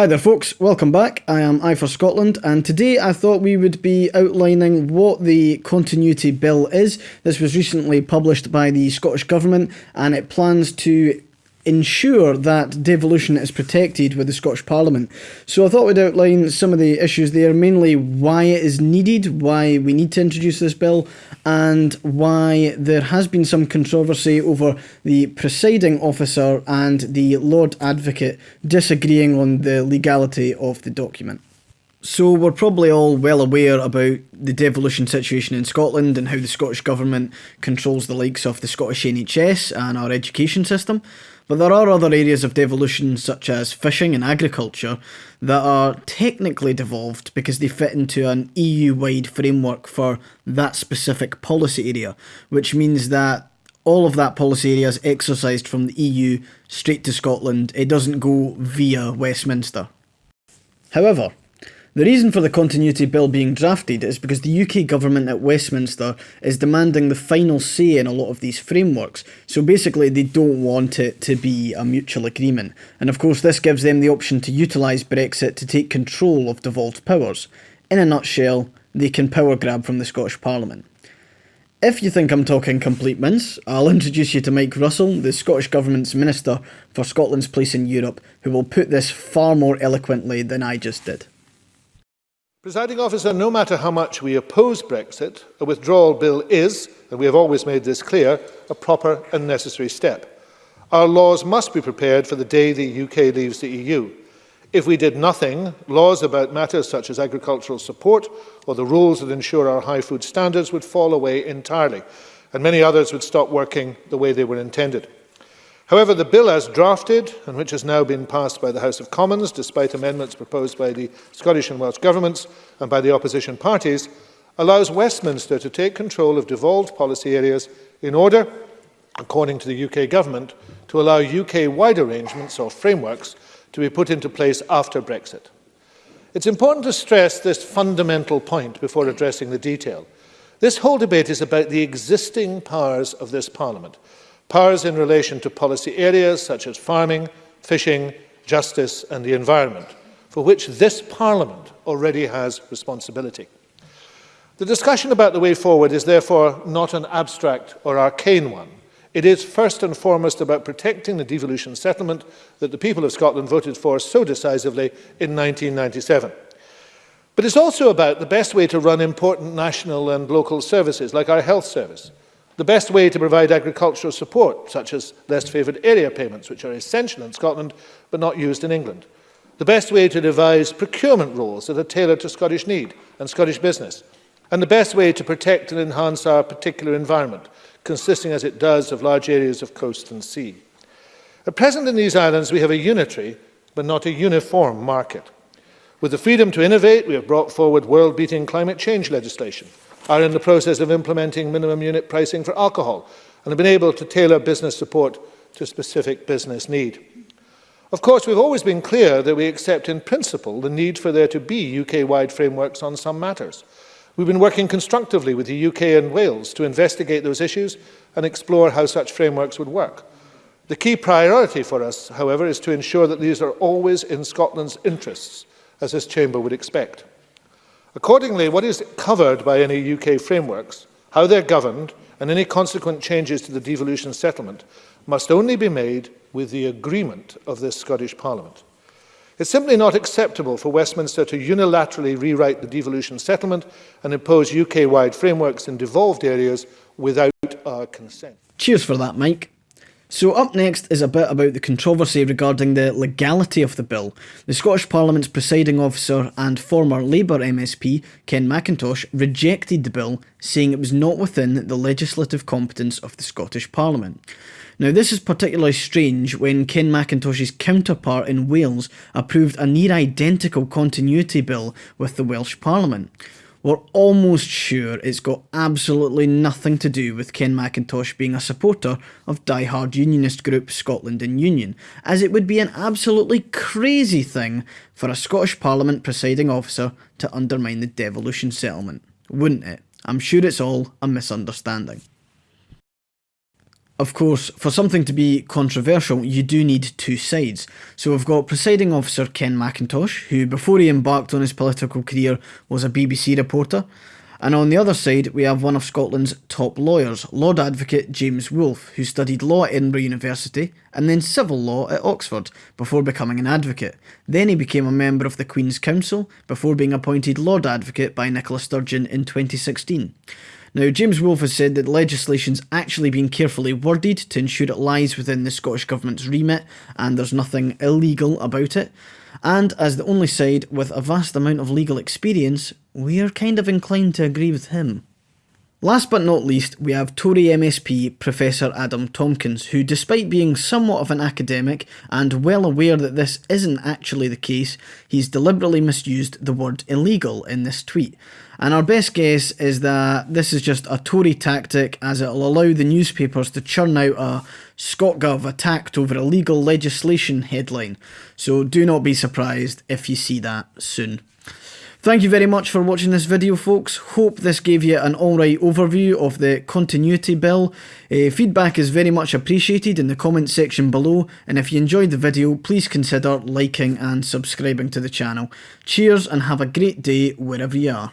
Hi there folks, welcome back. I am I for Scotland and today I thought we would be outlining what the Continuity Bill is. This was recently published by the Scottish Government and it plans to ensure that devolution is protected with the Scottish Parliament. So I thought we'd outline some of the issues there, mainly why it is needed, why we need to introduce this bill, and why there has been some controversy over the presiding officer and the Lord Advocate disagreeing on the legality of the document. So we're probably all well aware about the devolution situation in Scotland and how the Scottish Government controls the likes of the Scottish NHS and our education system. But there are other areas of devolution, such as fishing and agriculture, that are technically devolved because they fit into an EU wide framework for that specific policy area, which means that all of that policy area is exercised from the EU straight to Scotland. It doesn't go via Westminster. However, the reason for the Continuity Bill being drafted is because the UK government at Westminster is demanding the final say in a lot of these frameworks, so basically they don't want it to be a mutual agreement. And of course this gives them the option to utilise Brexit to take control of devolved powers. In a nutshell, they can power grab from the Scottish Parliament. If you think I'm talking complete mince, I'll introduce you to Mike Russell, the Scottish Government's Minister for Scotland's place in Europe, who will put this far more eloquently than I just did. Presiding officer, no matter how much we oppose Brexit, a withdrawal bill is, and we have always made this clear, a proper and necessary step. Our laws must be prepared for the day the UK leaves the EU. If we did nothing, laws about matters such as agricultural support or the rules that ensure our high food standards would fall away entirely, and many others would stop working the way they were intended. However, the bill as drafted, and which has now been passed by the House of Commons, despite amendments proposed by the Scottish and Welsh governments and by the opposition parties, allows Westminster to take control of devolved policy areas in order, according to the UK government, to allow UK-wide arrangements or frameworks to be put into place after Brexit. It's important to stress this fundamental point before addressing the detail. This whole debate is about the existing powers of this Parliament, powers in relation to policy areas such as farming, fishing, justice and the environment, for which this Parliament already has responsibility. The discussion about the way forward is therefore not an abstract or arcane one. It is first and foremost about protecting the devolution settlement that the people of Scotland voted for so decisively in 1997. But it's also about the best way to run important national and local services, like our health service, The best way to provide agricultural support, such as less favoured area payments, which are essential in Scotland but not used in England. The best way to devise procurement rules that are tailored to Scottish need and Scottish business. And the best way to protect and enhance our particular environment, consisting as it does of large areas of coast and sea. At present in these islands we have a unitary but not a uniform market. With the freedom to innovate, we have brought forward world-beating climate change legislation – are in the process of implementing minimum unit pricing for alcohol and have been able to tailor business support to specific business need. Of course, we've always been clear that we accept in principle the need for there to be UK-wide frameworks on some matters. We've been working constructively with the UK and Wales to investigate those issues and explore how such frameworks would work. The key priority for us, however, is to ensure that these are always in Scotland's interests, as this chamber would expect. Accordingly, what is covered by any UK frameworks, how they're governed, and any consequent changes to the devolution settlement must only be made with the agreement of this Scottish Parliament. It's simply not acceptable for Westminster to unilaterally rewrite the devolution settlement and impose UK-wide frameworks in devolved areas without our consent. Cheers for that, Mike. So up next is a bit about the controversy regarding the legality of the bill. The Scottish Parliament's presiding officer and former Labour MSP, Ken Macintosh, rejected the bill, saying it was not within the legislative competence of the Scottish Parliament. Now this is particularly strange when Ken Macintosh's counterpart in Wales approved a near identical continuity bill with the Welsh Parliament. We're almost sure it's got absolutely nothing to do with Ken Macintosh being a supporter of die-hard unionist group Scotland in Union, as it would be an absolutely crazy thing for a Scottish Parliament presiding officer to undermine the devolution settlement, wouldn't it? I'm sure it's all a misunderstanding. Of course, for something to be controversial, you do need two sides. So we've got presiding officer Ken Macintosh, who before he embarked on his political career was a BBC reporter. And on the other side, we have one of Scotland's top lawyers, Lord Advocate James Wolffe, who studied law at Edinburgh University and then civil law at Oxford before becoming an advocate. Then he became a member of the Queen's Counsel before being appointed Lord Advocate by Nicola Sturgeon in 2016. Now, James Wolffe has said that legislation's actually been carefully worded to ensure it lies within the Scottish Government's remit and there's nothing illegal about it. And as the only side with a vast amount of legal experience, we are kind of inclined to agree with him. Last but not least, we have Tory MSP Professor Adam Tomkins, who, despite being somewhat of an academic and well aware that this isn't actually the case, he's deliberately misused the word illegal in this tweet. And our best guess is that this is just a Tory tactic as it'll allow the newspapers to churn out a ScotGov attacked over illegal legislation headline. So do not be surprised if you see that soon. Thank you very much for watching this video folks, hope this gave you an alright overview of the Continuity Bill. Uh, feedback is very much appreciated in the comment section below and if you enjoyed the video please consider liking and subscribing to the channel. Cheers and have a great day wherever you are.